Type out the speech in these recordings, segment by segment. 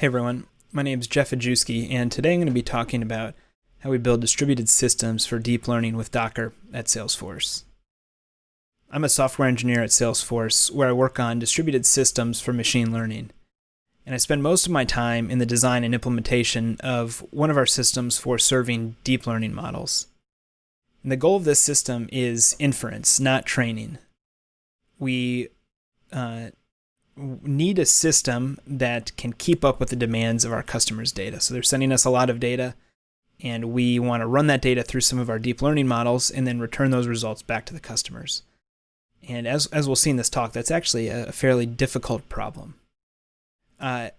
Hey everyone, my name is Jeff Hajewski, and today I'm going to be talking about how we build distributed systems for deep learning with Docker at Salesforce. I'm a software engineer at Salesforce where I work on distributed systems for machine learning. And I spend most of my time in the design and implementation of one of our systems for serving deep learning models. And the goal of this system is inference, not training. We uh, need a system that can keep up with the demands of our customers' data. So they're sending us a lot of data, and we want to run that data through some of our deep learning models and then return those results back to the customers. And as, as we'll see in this talk, that's actually a, fairly difficult problem. Uh,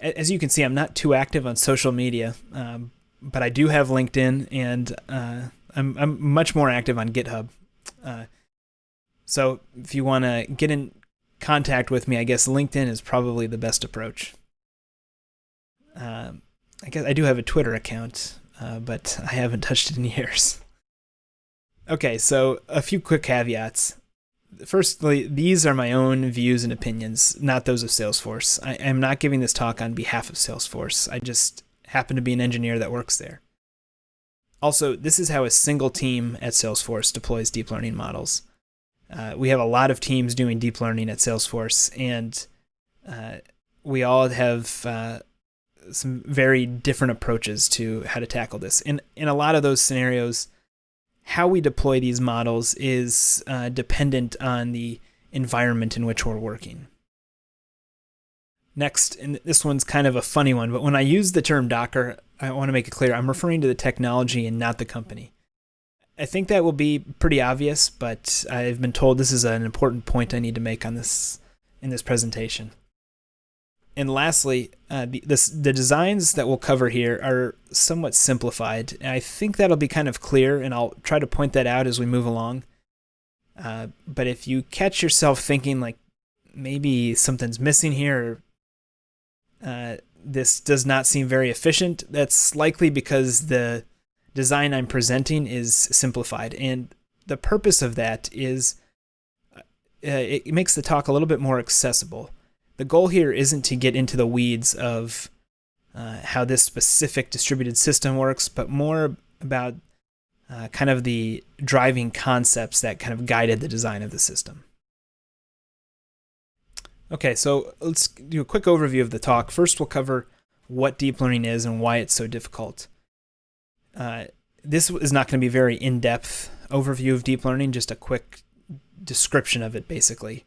as you can see, I'm not too active on social media, um, but I do have LinkedIn, and uh, I'm, I'm much more active on GitHub. Uh, so if you want to get in contact with me, I guess LinkedIn is probably the best approach. Um, I guess I do have a Twitter account, uh, but I haven't touched it in years. Okay, so a few quick caveats. Firstly, these are my own views and opinions, not those of Salesforce. I am not giving this talk on behalf of Salesforce. I just happen to be an engineer that works there. Also, this is how a single team at Salesforce deploys deep learning models. Uh, we have a lot of teams doing deep learning at Salesforce, and uh, we all have uh, some very different approaches to how to tackle this. And in a lot of those scenarios, how we deploy these models is uh, dependent on the environment in which we're working. Next, and this one's kind of a funny one, but when I use the term Docker, I want to make it clear I'm referring to the technology and not the company. I think that will be pretty obvious, but I've been told this is an important point I need to make on this in this presentation. And lastly, uh, the, this, the designs that we'll cover here are somewhat simplified. And I think that'll be kind of clear, and I'll try to point that out as we move along. Uh, but if you catch yourself thinking like maybe something's missing here, uh, this does not seem very efficient, that's likely because the design I'm presenting is simplified. And the purpose of that is uh, it makes the talk a little bit more accessible. The goal here isn't to get into the weeds of uh, how this specific distributed system works, but more about uh, kind of the driving concepts that kind of guided the design of the system. Okay, so let's do a quick overview of the talk. First, we'll cover what deep learning is and why it's so difficult. Uh, this is not going to be a very in-depth overview of deep learning, just a quick description of it, basically.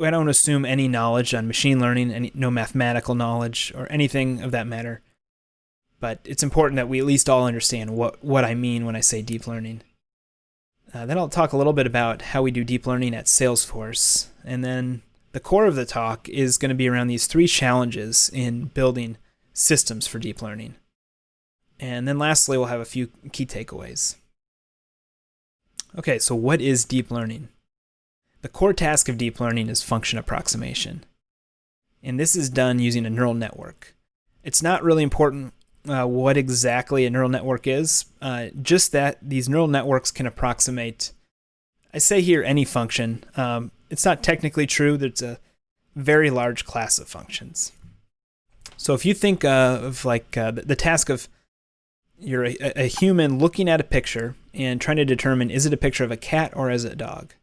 I don't assume any knowledge on machine learning, any, no mathematical knowledge or anything of that matter. But it's important that we at least all understand what, what I mean when I say deep learning. Uh, then I'll talk a little bit about how we do deep learning at Salesforce. And then the core of the talk is going to be around these three challenges in building systems for deep learning. And then lastly, we'll have a few key takeaways. Okay, so what is deep learning? The core task of deep learning is function approximation. And this is done using a neural network. It's not really important uh, what exactly a neural network is, uh, just that these neural networks can approximate, I say here any function. Um, it's not technically true, there's a very large class of functions. So if you think of like uh, the task of you're a, a, human looking at a picture and trying to determine is it a picture of a cat or is it a dog.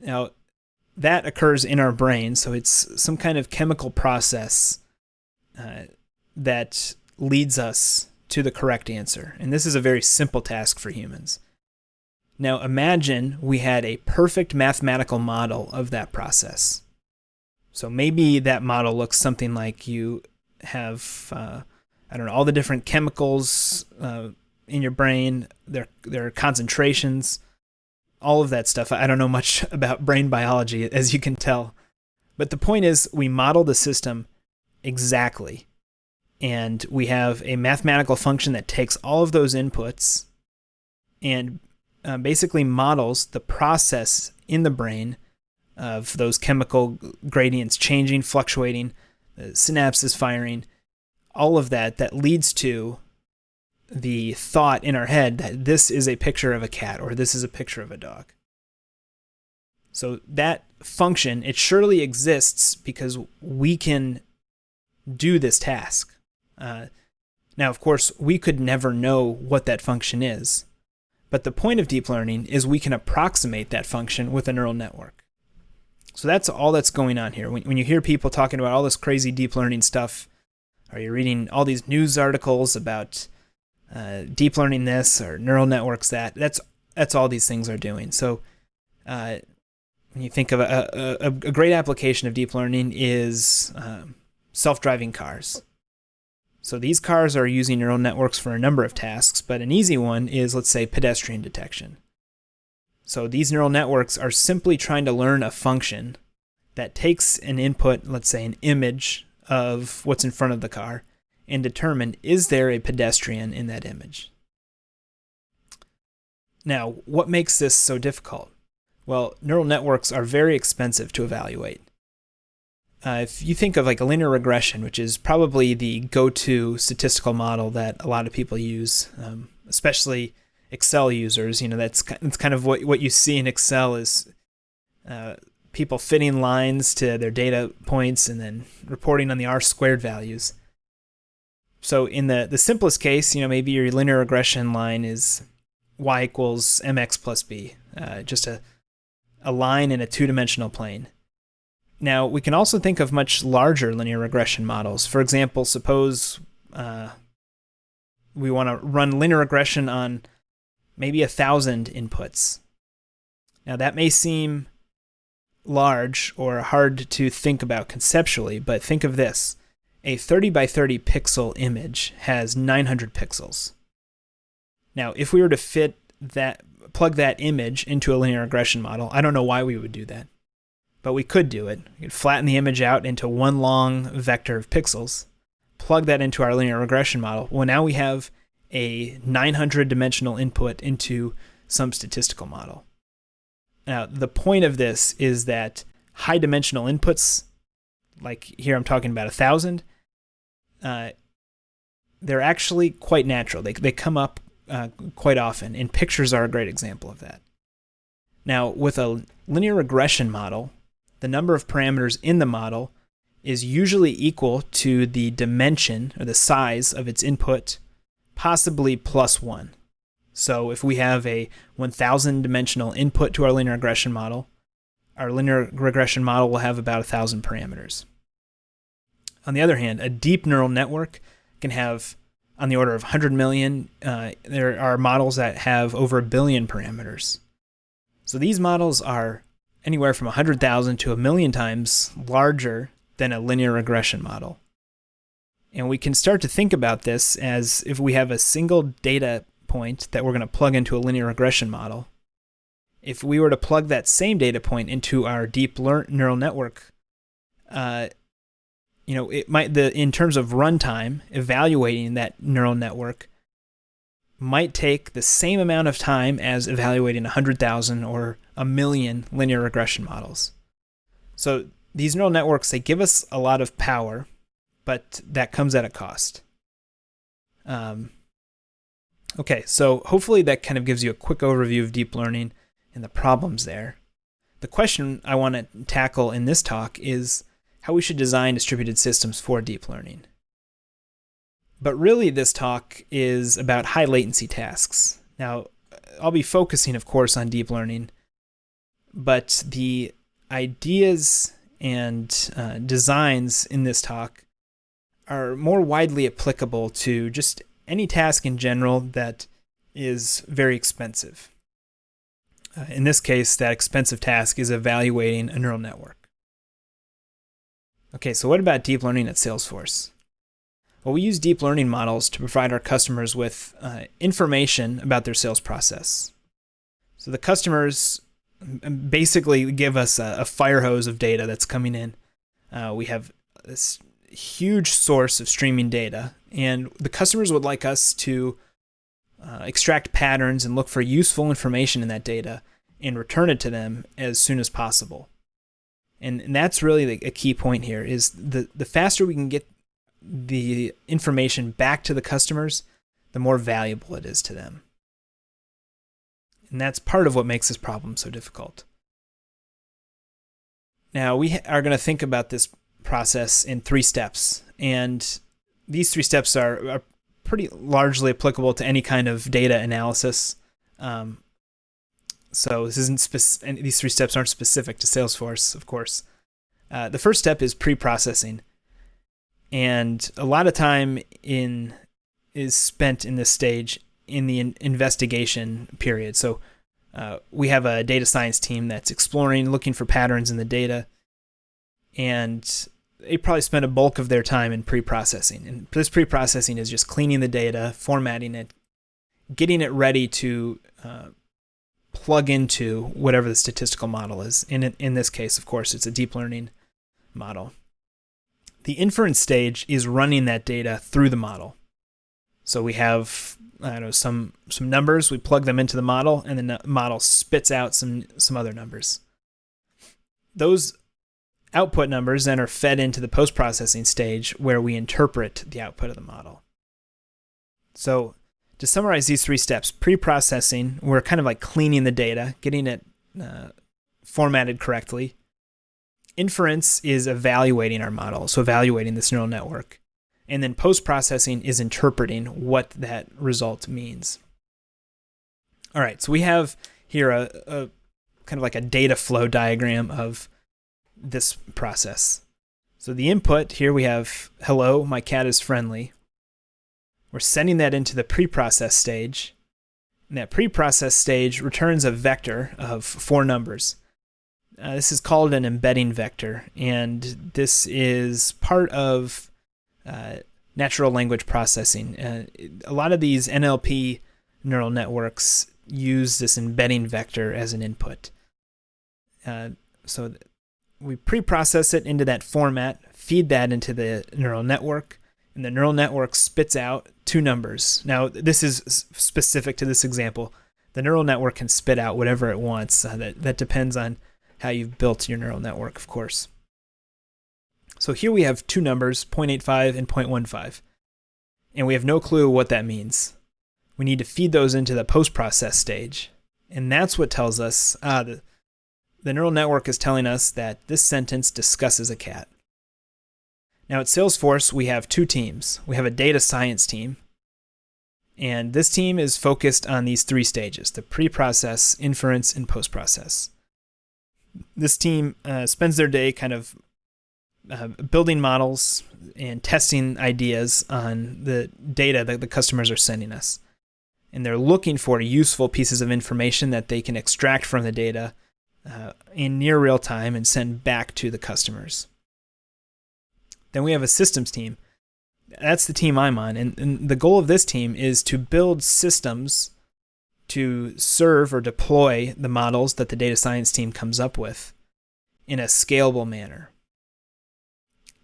Now, that occurs in our brain, so it's some kind of chemical process uh, that leads us to the correct answer. And this is a very simple task for humans. Now, imagine we had a perfect mathematical model of that process. So maybe that model looks something like you have uh, I don't know all the different chemicals uh, in your brain, their their concentrations, all of that stuff. I don't know much about brain biology, as you can tell, but the point is we model the system exactly, and we have a mathematical function that takes all of those inputs and uh, basically models the process in the brain of those chemical gradients changing, fluctuating, the synapses firing all of that that leads to the thought in our head that this is a picture of a cat or this is a picture of a dog. So that function, it surely exists because we can do this task. Uh, now, of course, we could never know what that function is, but the point of deep learning is we can approximate that function with a neural network. So that's all that's going on here. When, when you hear people talking about all this crazy deep learning stuff, or you're reading all these news articles about uh, deep learning this or neural networks that, that's that's all these things are doing. So uh, when you think of a, a, a, great application of deep learning is um, self-driving cars. So these cars are using neural networks for a number of tasks, but an easy one is, let's say, pedestrian detection. So these neural networks are simply trying to learn a function that takes an input, let's say an image of what's in front of the car, and determine is there a pedestrian in that image. Now, what makes this so difficult? Well, neural networks are very expensive to evaluate. Uh, if you think of like a linear regression, which is probably the go-to statistical model that a lot of people use, um, especially Excel users, you know, that's, that's kind of what, what you see in Excel is uh, people fitting lines to their data points and then reporting on the R squared values. So in the, the simplest case, you know, maybe your linear regression line is y equals mx plus b, uh, just a, a line in a two-dimensional plane. Now, we can also think of much larger linear regression models. For example, suppose uh, we want to run linear regression on maybe a thousand inputs. Now, that may seem large or hard to think about conceptually, but think of this. A 30 by 30 pixel image has 900 pixels. Now, if we were to fit that, plug that image into a linear regression model, I don't know why we would do that but we could do it. We could flatten the image out into one long vector of pixels, plug that into our linear regression model. Well, now we have a 900 dimensional input into some statistical model. Now, the point of this is that high dimensional inputs, like here I'm talking about a thousand, uh, they're actually quite natural. They, they come up uh, quite often, and pictures are a great example of that. Now, with a linear regression model, the number of parameters in the model is usually equal to the dimension or the size of its input, possibly plus one. So if we have a 1000 dimensional input to our linear regression model, our linear regression model will have about 1000 parameters. On the other hand, a deep neural network can have on the order of 100 million. Uh, there are models that have over a billion parameters. So these models are anywhere from 100,000 to a million times larger than a linear regression model. And we can start to think about this as if we have a single data point that we're going to plug into a linear regression model. If we were to plug that same data point into our deep neural network, uh, you know, it might the in terms of runtime, evaluating that neural network might take the same amount of time as evaluating 100,000 or a million linear regression models. So these neural networks, they give us a lot of power, but that comes at a cost. Um, okay, so hopefully that kind of gives you a quick overview of deep learning and the problems there. The question I want to tackle in this talk is how we should design distributed systems for deep learning. But really, this talk is about high latency tasks. Now, I'll be focusing, of course, on deep learning, but the ideas and uh, designs in this talk are more widely applicable to just any task in general that is very expensive. Uh, in this case, that expensive task is evaluating a neural network. Okay, so what about deep learning at Salesforce? Well, we use deep learning models to provide our customers with uh, information about their sales process. So the customers basically give us a, a fire hose of data that's coming in. Uh, we have this huge source of streaming data, and the customers would like us to uh, extract patterns and look for useful information in that data and return it to them as soon as possible. And, and that's really the, a key point here is the, the faster we can get the information back to the customers, the more valuable it is to them. And that's part of what makes this problem so difficult. Now, we are going to think about this process in three steps. And these three steps are, are pretty largely applicable to any kind of data analysis. Um, so this isn't spec- these three steps aren't specific to Salesforce, of course. Uh, the first step is pre-processing, and a lot of time in is spent in this stage in the in- investigation period. So uh, we have a data science team that's exploring, looking for patterns in the data, and they probably spend a bulk of their time in pre-processing. And this pre-processing is just cleaning the data, formatting it, getting it ready to uh, plug into whatever the statistical model is. In in this case, of course, it's a deep learning model. The inference stage is running that data through the model. So we have I don't know some some numbers, we plug them into the model, and the model spits out some some other numbers. Those output numbers then are fed into the post processing stage where we interpret the output of the model. So, to summarize these three steps pre processing, we're kind of like cleaning the data, getting it uh, formatted correctly. Inference is evaluating our model, so evaluating this neural network. And then post processing is interpreting what that result means. All right, so we have here a, a kind of like a data flow diagram of this process. So the input here we have hello, my cat is friendly. We're sending that into the pre-process stage. And that pre-process stage returns a vector of four numbers. Uh, this is called an embedding vector, and this is part of uh, natural language processing. Uh, a lot of these NLP neural networks use this embedding vector as an input. Uh, so we pre-process it into that format, feed that into the neural network, and the neural network spits out two numbers. Now, this is specific to this example. The neural network can spit out whatever it wants. Uh, that, that depends on how you've built your neural network, of course. So here we have two numbers, 0.85 and 0.15, and we have no clue what that means. We need to feed those into the post-process stage, and that's what tells us, ah, the, the neural network is telling us that this sentence discusses a cat. Now at Salesforce, we have two teams. We have a data science team, and this team is focused on these three stages the pre process, inference, and post process. This team uh, spends their day kind of uh, building models and testing ideas on the data that the customers are sending us. And they're looking for useful pieces of information that they can extract from the data uh, in near real time and send back to the customers. Then we have a systems team. That's the team I'm on. And, and the goal of this team is to build systems to serve or deploy the models that the data science team comes up with in a scalable manner.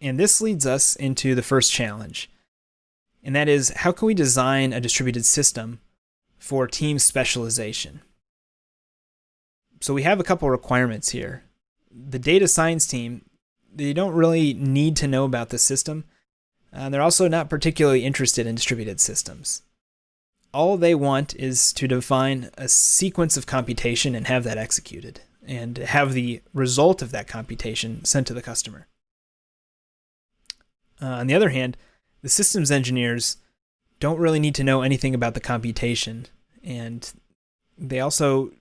And this leads us into the first challenge. And that is how can we design a distributed system for team specialization? So we have a couple requirements here. The data science team, they don't really need to know about the system. Uh, they're also not particularly interested in distributed systems. All they want is to define a sequence of computation and have that executed, and have the result of that computation sent to the customer. Uh, on the other hand, the systems engineers don't really need to know anything about the computation, and they also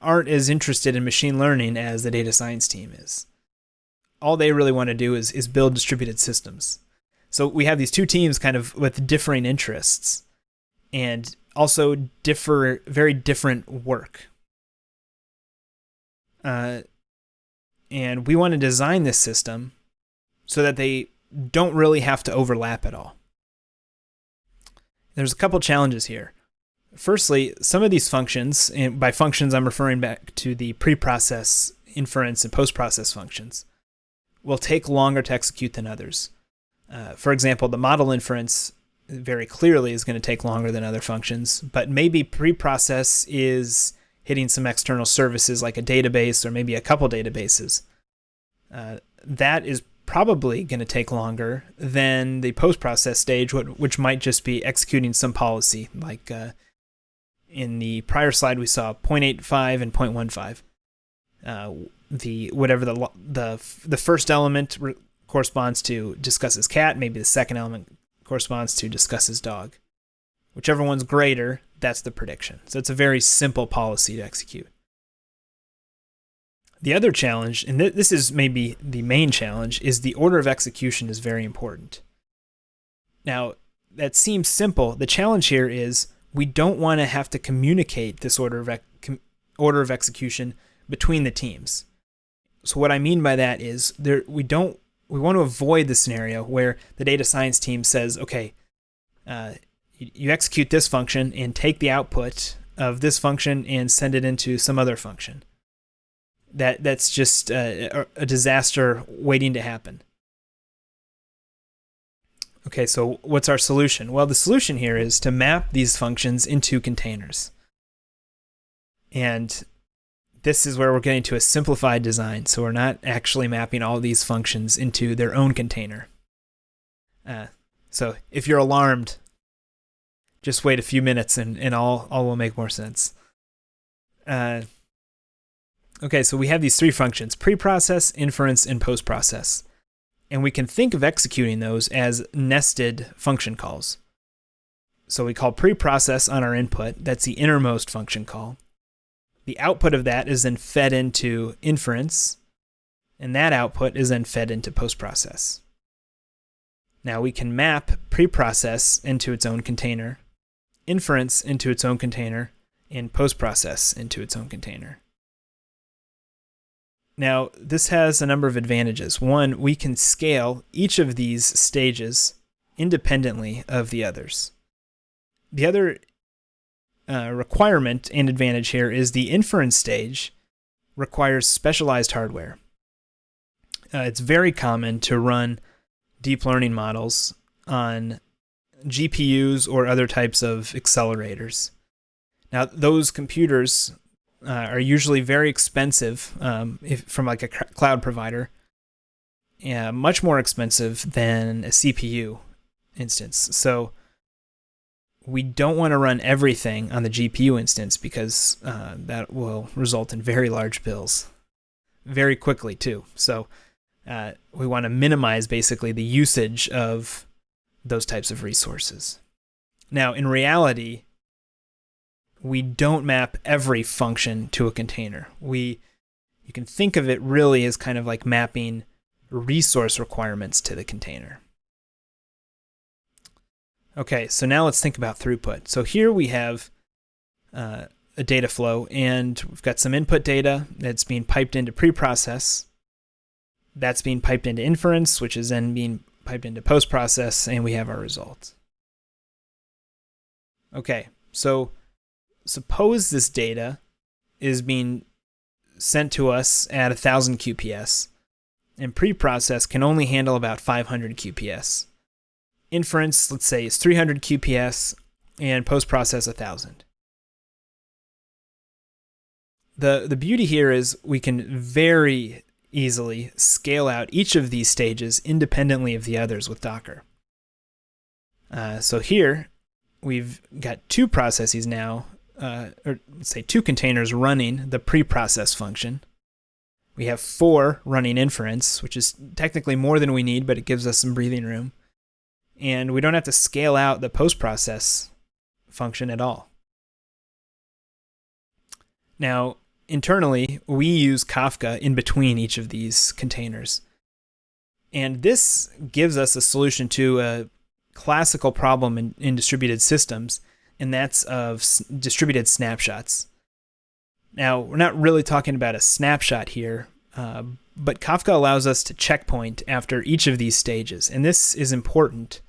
aren't as interested in machine learning as the data science team is. All they really want to do is, is build distributed systems. So we have these two teams kind of with differing interests and also differ very different work. Uh, and we want to design this system so that they don't really have to overlap at all. There's a couple challenges here. Firstly, some of these functions, and by functions I'm referring back to the pre-process, inference, and post-process functions, will take longer to execute than others. Uh, for example, the model inference very clearly is going to take longer than other functions, but maybe pre-process is hitting some external services like a database or maybe a couple databases. Uh, that is probably going to take longer than the post-process stage, which might just be executing some policy like uh, in the prior slide we saw 0.85 and 0.15. Uh, the whatever the the the first element corresponds to discusses cat, maybe the second element corresponds to discusses dog. Whichever one's greater, that's the prediction. So it's a very simple policy to execute. The other challenge, and th this is maybe the main challenge, is the order of execution is very important. Now, that seems simple. The challenge here is we don't want to have to communicate this order of, order of execution between the teams. So what I mean by that is there we don't we want to avoid the scenario where the data science team says, okay, uh, you, you execute this function and take the output of this function and send it into some other function. That that's just a, a disaster waiting to happen. Okay, so what's our solution? Well, the solution here is to map these functions into containers. And this is where we're getting to a simplified design. So we're not actually mapping all these functions into their own container. Uh, so if you're alarmed, just wait a few minutes and, and all, all will make more sense. Uh, okay, so we have these three functions, pre-process, inference, and postprocess. And we can think of executing those as nested function calls. So we call preprocess on our input, that's the innermost function call. The output of that is then fed into inference, and that output is then fed into postprocess. Now we can map preprocess into its own container, inference into its own container, and postprocess into its own container. Now, this has a number of advantages. One, we can scale each of these stages independently of the others. The other uh, requirement and advantage here is the inference stage requires specialized hardware. Uh, it's very common to run deep learning models on GPUs or other types of accelerators. Now, those computers uh, are usually very expensive um, if, from like a cloud provider, yeah, much more expensive than a CPU instance. So we don't want to run everything on the GPU instance because uh, that will result in very large bills very quickly too. So uh, we want to minimize basically the usage of those types of resources. Now, in reality, we don't map every function to a container. We, you can think of it really as kind of like mapping resource requirements to the container. Okay, so now let's think about throughput. So here we have uh, a data flow, and we've got some input data that's being piped into preprocess. That's being piped into inference, which is then being piped into post process, and we have our results. Okay, so suppose this data is being sent to us at 1000 QPS, and preprocess can only handle about 500 QPS inference, let's say, is 300 QPS and post process 1000. The, the beauty here is we can very easily scale out each of these stages independently of the others with Docker. Uh, so here we've got two processes now, uh, or say two containers running the preprocess function. We have four running inference, which is technically more than we need, but it gives us some breathing room and we don't have to scale out the post-process function at all. Now, internally, we use Kafka in between each of these containers. And this gives us a solution to a classical problem in, in distributed systems, and that's of distributed snapshots. Now, we're not really talking about a snapshot here, uh, but Kafka allows us to checkpoint after each of these stages, and this is important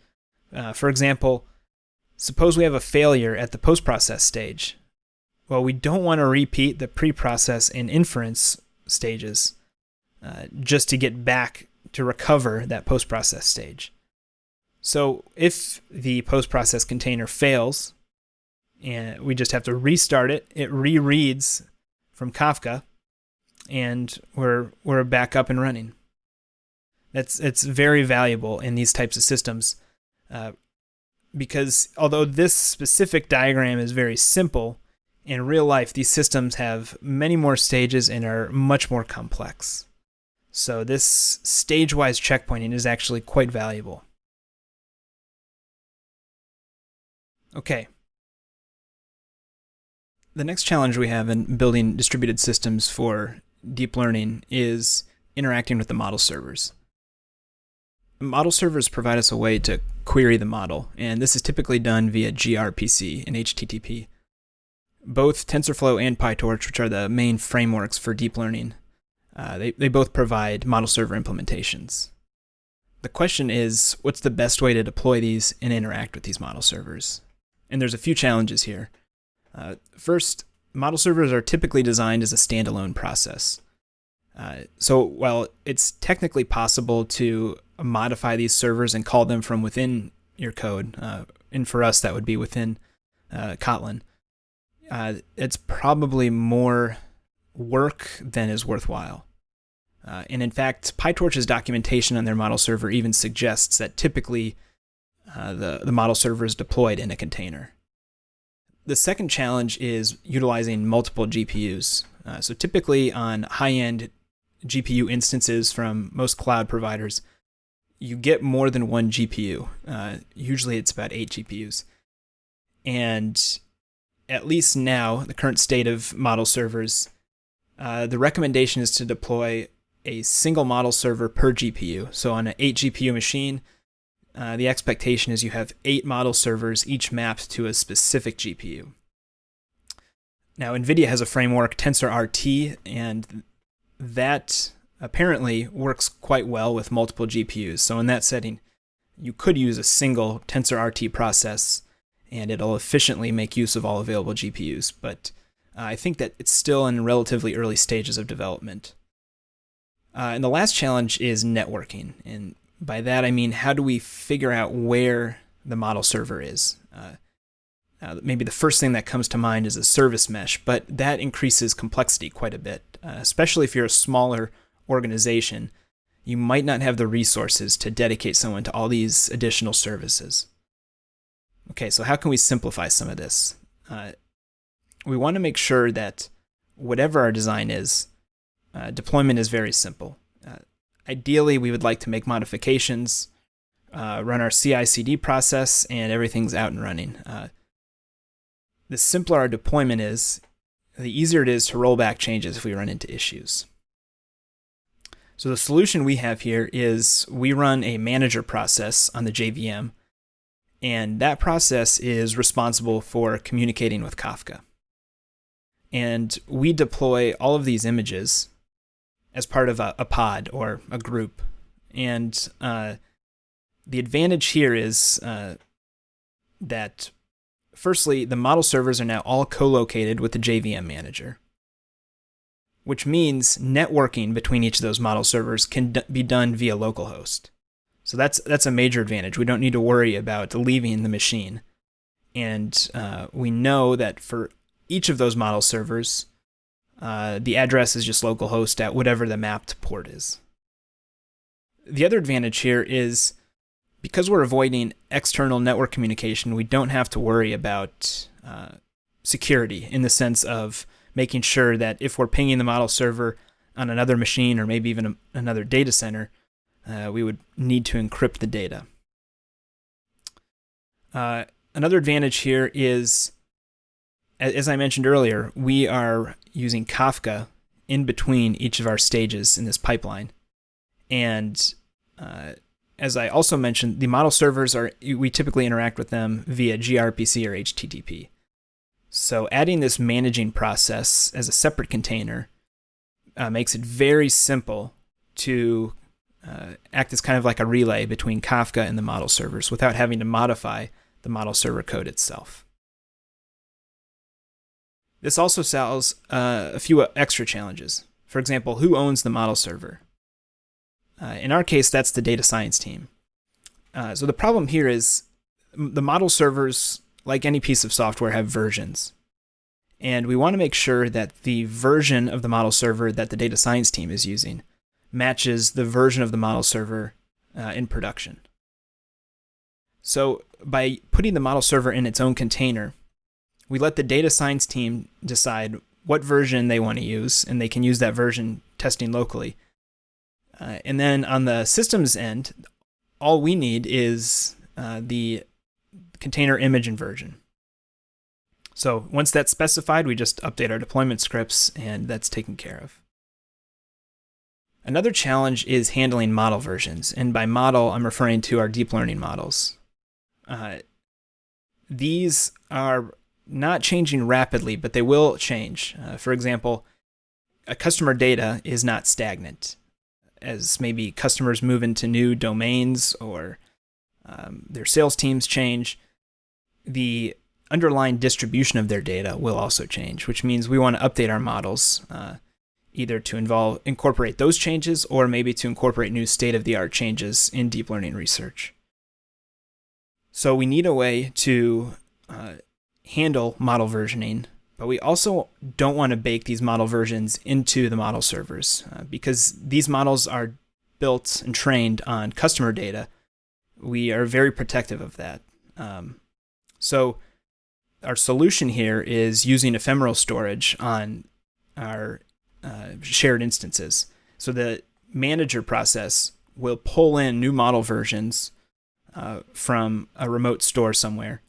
uh, for example, suppose we have a failure at the post-process stage. Well, we don't want to repeat the pre-process and inference stages uh, just to get back to recover that post-process stage. So if the post-process container fails, and we just have to restart it, it rereads from Kafka, and we're we're back up and running. That's it's very valuable in these types of systems uh, because although this specific diagram is very simple, in real life these systems have many more stages and are much more complex. So this stage-wise checkpointing is actually quite valuable. Okay. The next challenge we have in building distributed systems for deep learning is interacting with the model servers. Model servers provide us a way to query the model, and this is typically done via gRPC and HTTP. Both TensorFlow and PyTorch, which are the main frameworks for deep learning, uh, they, they both provide model server implementations. The question is, what's the best way to deploy these and interact with these model servers? And there's a few challenges here. Uh, first, model servers are typically designed as a standalone process. Uh, so while it's technically possible to modify these servers and call them from within your code, uh, and for us that would be within uh, Kotlin, uh, it's probably more work than is worthwhile. Uh, and in fact, PyTorch's documentation on their model server even suggests that typically the, the model server is deployed in a container. The second challenge is utilizing multiple GPUs. Uh, so typically on high-end GPU instances from most cloud providers, you get more than one GPU. Uh, usually it's about eight GPUs. And at least now, the current state of model servers, uh, the recommendation is to deploy a single model server per GPU. So on an 8 GPU machine, uh, the expectation is you have eight model servers, each mapped to a specific GPU. Now, NVIDIA has a framework, TensorRT, and that apparently works quite well with multiple GPUs. So in that setting, you could use a single TensorRT process and it'll efficiently make use of all available GPUs. But uh, I think that it's still in relatively early stages of development. Uh, and the last challenge is networking. And by that, I mean, how do we figure out where the model server is? Uh, uh, maybe the first thing that comes to mind is a service mesh, but that increases complexity quite a bit, uh, especially if you're a smaller organization. You might not have the resources to dedicate someone to all these additional services. Okay, so how can we simplify some of this? Uh, we want to make sure that whatever our design is, uh, deployment is very simple. Ideally, we would like to make modifications, uh, run our CI/CD process, and everything's out and running. Uh, the simpler our deployment is, the easier it is to roll back changes if we run into issues. So the solution we have here is we run a manager process on the JVM, and that process is responsible for communicating with Kafka. And we deploy all of these images as part of a, a pod or a group. And uh, the advantage here is uh, that, firstly, the model servers are now all co-located with the JVM manager, which means networking between each of those model servers can be done via localhost. So that's that's a major advantage. We don't need to worry about leaving the machine, and uh, we know that for each of those model servers, uh, the address is just localhost at whatever the mapped port is. The other advantage here is because we're avoiding external network communication, we don't have to worry about uh, security in the sense of making sure that if we're pinging the model server on another machine or maybe even a, another data center, uh, we would need to encrypt the data. Uh, another advantage here is as I mentioned earlier, we are using Kafka in between each of our stages in this pipeline. And uh, as I also mentioned, the model servers are, we typically interact with them via gRPC or HTTP. So adding this managing process as a separate container uh, makes it very simple to uh, act as kind of like a relay between Kafka and the model servers without having to modify the model server code itself. This also solves uh, a few extra challenges. For example, who owns the model server? Uh, in our case, that's the data science team. Uh, so the problem here is the model servers, like any piece of software, have versions. And we want to make sure that the version of the model server that the data science team is using matches the version of the model server uh, in production. So by putting the model server in its own container, we let the data science team decide what version they want to use, and they can use that version testing locally. Uh, and then on the systems end, all we need is uh, the container image inversion. So once that's specified, we just update our deployment scripts and that's taken care of. Another challenge is handling model versions. And by model, I'm referring to our deep learning models. Uh, these are not changing rapidly, but they will change. Uh, for example, a customer data is not stagnant. As maybe customers move into new domains or um, their sales teams change, the underlying distribution of their data will also change, which means we want to update our models uh, either to involve incorporate those changes or maybe to incorporate new state-of-the-art changes in deep learning research. So we need a way to uh, handle model versioning, but we also don't want to bake these model versions into the model servers uh, because these models are built and trained on customer data. We are very protective of that. Um, so our solution here is using ephemeral storage on our uh, shared instances. So the manager process will pull in new model versions uh, from a remote store somewhere.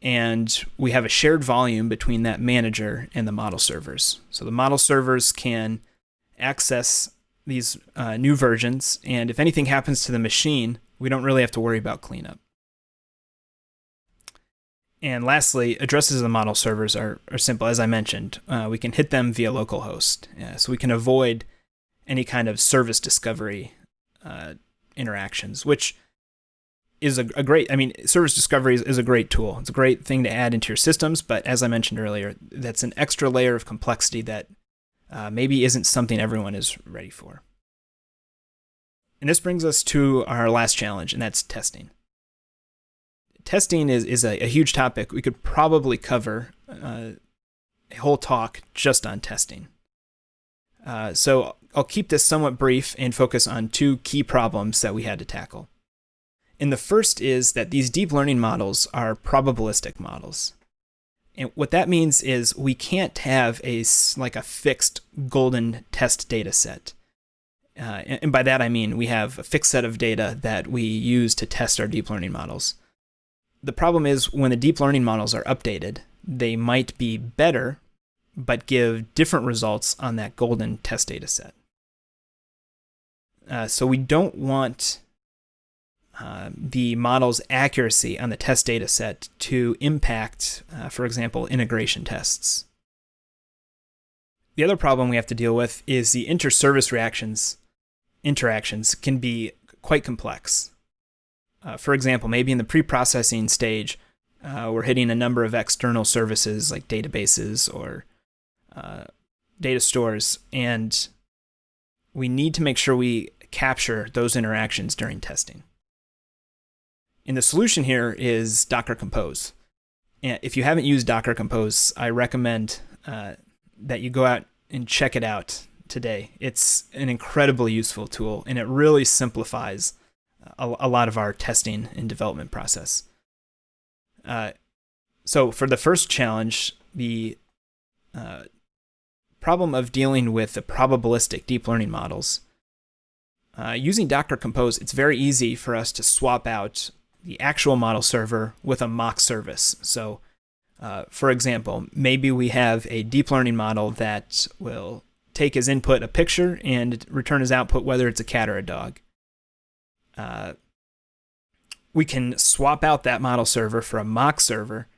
And we have a shared volume between that manager and the model servers. So the model servers can access these uh, new versions. And if anything happens to the machine, we don't really have to worry about cleanup. And lastly, addresses of the model servers are, are simple. As I mentioned, uh, we can hit them via localhost. Yeah, so we can avoid any kind of service discovery uh, interactions, which is a, a, great, I mean, service discovery is, is, a great tool. It's a great thing to add into your systems, but as I mentioned earlier, that's an extra layer of complexity that uh, maybe isn't something everyone is ready for. And this brings us to our last challenge, and that's testing testing is, is a, a, huge topic. We could probably cover uh, a whole talk just on testing. Uh, so I'll keep this somewhat brief and focus on two key problems that we had to tackle. And the first is that these deep learning models are probabilistic models. And what that means is we can't have a like a fixed golden test data set. Uh, and by that I mean we have a fixed set of data that we use to test our deep learning models the problem is when the deep learning models are updated, they might be better, but give different results on that golden test data set. Uh, so we don't want uh, the model's accuracy on the test data set to impact, uh, for example, integration tests. The other problem we have to deal with is the inter-service reactions interactions can be quite complex. Uh, for example, maybe in the pre-processing stage, uh, we're hitting a number of external services like databases or uh, data stores, and we need to make sure we capture those interactions during testing. And the solution here is Docker Compose. And if you haven't used Docker Compose, I recommend uh, that you go out and check it out today. It's an incredibly useful tool, and it really simplifies a, a lot of our testing and development process. Uh, so for the first challenge, the uh, problem of dealing with the probabilistic deep learning models, uh, using Docker Compose, it's very easy for us to swap out the actual model server with a mock service. So uh, for example, maybe we have a deep learning model that will take as input a picture and return as output whether it's a cat or a dog. Uh, we can swap out that model server for a mock server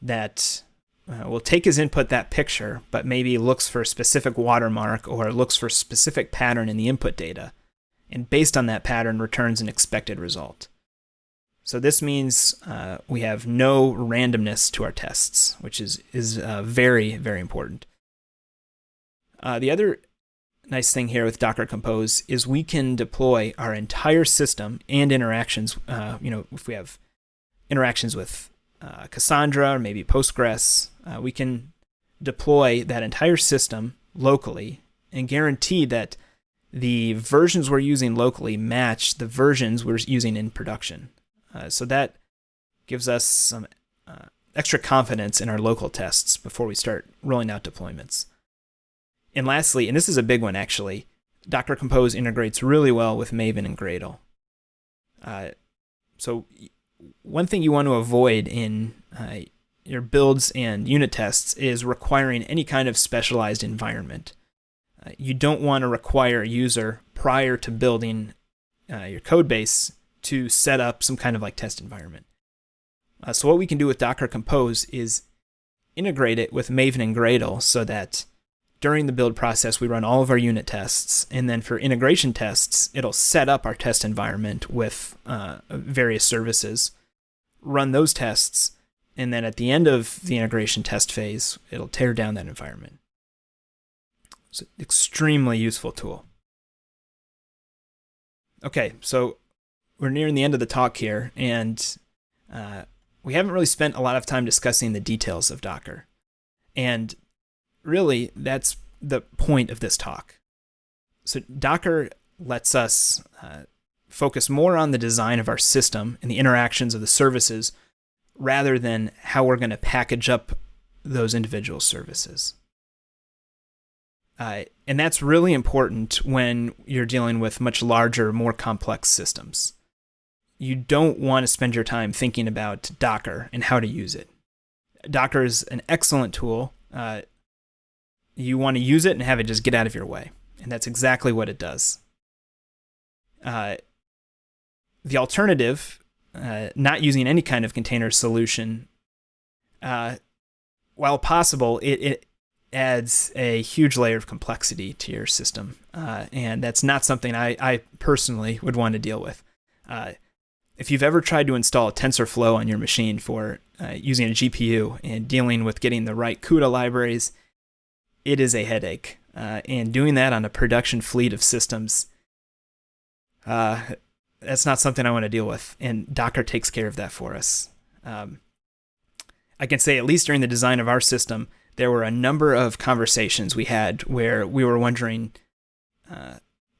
that uh, will take as input that picture, but maybe looks for a specific watermark or looks for a specific pattern in the input data, and based on that pattern returns an expected result. So this means uh, we have no randomness to our tests, which is, is uh, very, very important. Uh, the other nice thing here with Docker Compose is we can deploy our entire system and interactions. Uh, you know, if we have interactions with uh, Cassandra or maybe Postgres, uh, we can deploy that entire system locally and guarantee that the versions we're using locally match the versions we're using in production. Uh, so that gives us some uh, extra confidence in our local tests before we start rolling out deployments. And lastly, and this is a big one actually, Docker Compose integrates really well with Maven and Gradle. Uh, so one thing you want to avoid in uh, your builds and unit tests is requiring any kind of specialized environment. Uh, you don't want to require a user prior to building uh, your code base to set up some kind of like test environment. Uh, so what we can do with Docker Compose is integrate it with Maven and Gradle so that during the build process, we run all of our unit tests. And then for integration tests, it'll set up our test environment with uh, various services, run those tests, and then at the end of the integration test phase, it'll tear down that environment. It's an extremely useful tool. Okay, so we're nearing the end of the talk here, and uh, we haven't really spent a lot of time discussing the details of Docker. And really, that's the point of this talk. So Docker lets us uh, focus more on the design of our system and the interactions of the services rather than how we're going to package up those individual services. Uh, and that's really important when you're dealing with much larger, more complex systems. You don't want to spend your time thinking about Docker and how to use it. Docker is an excellent tool. Uh, you want to use it and have it just get out of your way. And that's exactly what it does. Uh, the alternative, uh, not using any kind of container solution, uh, while possible, it, it adds a huge layer of complexity to your system. Uh, and that's not something I, I personally would want to deal with. Uh, if you've ever tried to install TensorFlow on your machine for uh, using a GPU and dealing with getting the right CUDA libraries, it is a headache. Uh, and doing that on a production fleet of systems, uh, that's not something I want to deal with. And Docker takes care of that for us. Um, I can say, at least during the design of our system, there were a number of conversations we had where we were wondering uh,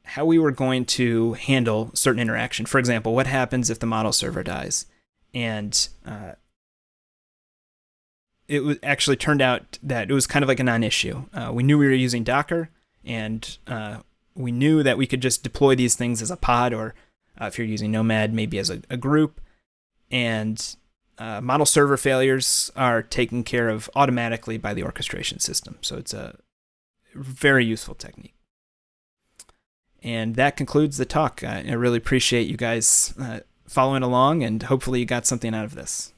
how we were going to handle certain interaction. For example, what happens if the model server dies? And uh, it was actually turned out that it was kind of like a non-issue. Uh, we knew we were using Docker, and uh, we knew that we could just deploy these things as a pod, or uh, if you're using Nomad, maybe as a, a group. And uh, model server failures are taken care of automatically by the orchestration system. So it's a very useful technique. And that concludes the talk. I really appreciate you guys uh, following along, and hopefully you got something out of this.